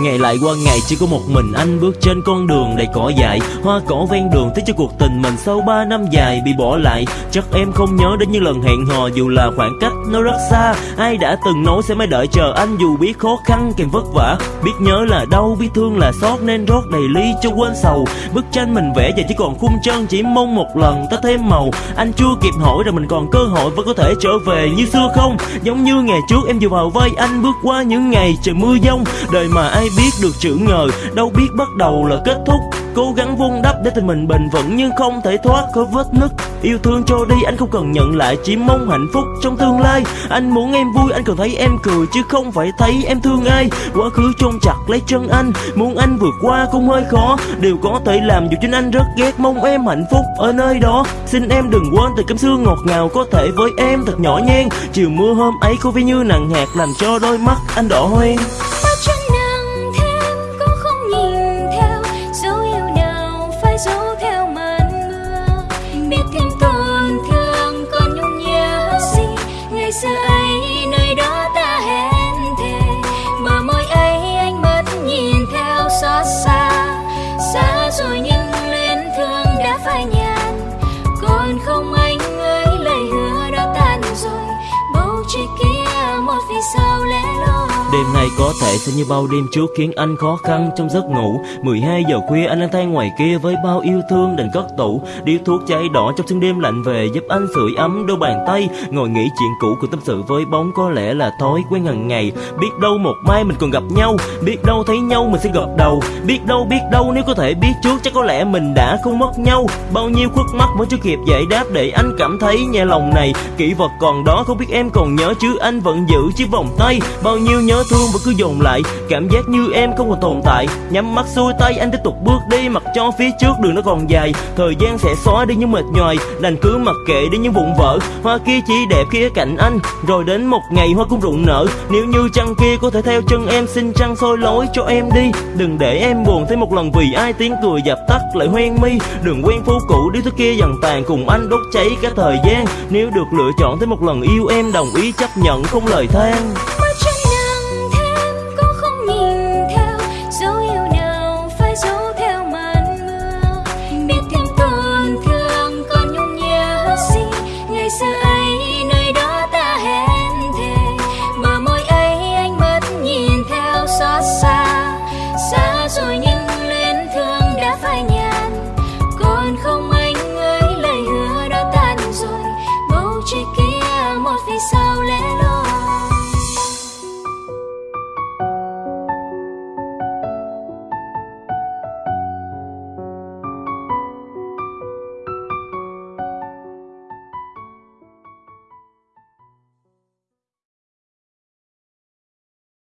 Ngày lại qua ngày chỉ có một mình anh bước trên con đường đầy cỏ dại. Hoa cỏ ven đường thấy cho cuộc tình mình sau 3 năm dài bị bỏ lại. Chắc em không nhớ đến những lần hẹn hò dù là khoảng cách nó rất xa. Ai đã từng nói sẽ mãi đợi chờ anh dù biết khó khăn kèm vất vả. Biết nhớ là đau, biết thương là xót nên rót đầy ly cho quên sầu. Bức tranh mình vẽ giờ chỉ còn khung chân chỉ mong một lần ta thêm màu. Anh chưa kịp hỏi rồi mình còn cơ hội vẫn có thể trở về như xưa không? Giống như ngày trước em vừa vào vai anh bước qua những ngày trời mưa giông. Đời mà ai biết được chữ ngờ, đâu biết bắt đầu là kết thúc. Cố gắng vun đắp để tình mình bền vững nhưng không thể thoát khỏi vết nứt. Yêu thương cho đi, anh không cần nhận lại, chỉ mong hạnh phúc trong tương lai. Anh muốn em vui, anh cần thấy em cười, chứ không phải thấy em thương ai. Quá khứ chôn chặt lấy chân anh, Muốn anh vượt qua cũng hơi khó. Điều có thể làm dù chính anh rất ghét, mong em hạnh phúc ở nơi đó. Xin em đừng quên từ cảm xương ngọt ngào có thể với em thật nhỏ nhen. Chiều mưa hôm ấy có vẻ như nặng hạt làm cho đôi mắt anh đỏ hoe. Đêm nay có thể sẽ như bao đêm trước khiến anh khó khăn trong giấc ngủ. 12 giờ khuya, anh lang thang ngoài kia với bao yêu thương đành cất tủ. Điếu thuốc cháy đỏ trong sương đêm lạnh về giúp anh sưởi ấm đôi bàn tay. Ngồi nghĩ chuyện cũ cùng tâm sự với bóng có lẽ là thói quen hàng ngày. Biết đâu một mai mình còn gặp nhau, Biết đâu thấy nhau mình sẽ gật đầu. Biết đâu biết đâu nếu có thể biết trước chắc có lẽ mình đã không mất nhau. Bao nhiêu khuất mắt vẫn chưa kịp giải đáp để anh cảm thấy nhẹ lòng này. Kỷ vật còn đó, không biết em còn nhớ chứ, anh vẫn giữ chiếc vòng tay. Bao nhiêu nhớ thương vẫn cứ dồn lại. Cảm giác như em không còn tồn tại. Nhắm mắt xuôi tay, anh tiếp tục bước đi. Mặc cho phía trước đường nó còn dài. Thời gian sẽ xóa đi những mệt nhoài. Đành cứ mặc kệ đi những vụn vỡ. Hoa kia chỉ đẹp khi ở cạnh anh. Rồi đến một ngày hoa cũng rụng nở. Nếu như trăng kia có thể theo chân em, Xin trăng soi lối cho em đi. Đừng để em buồn thêm một lần vì ai tiếng cười dập tắt lại hoen mi. Đừng quen phố cũ đi thứ kia dần tàn Cùng anh đốt cháy cả thời gian. Nếu được lựa chọn thêm một lần yêu em, Đồng ý chấp nhận không lời than. chỉ kia một vì sao?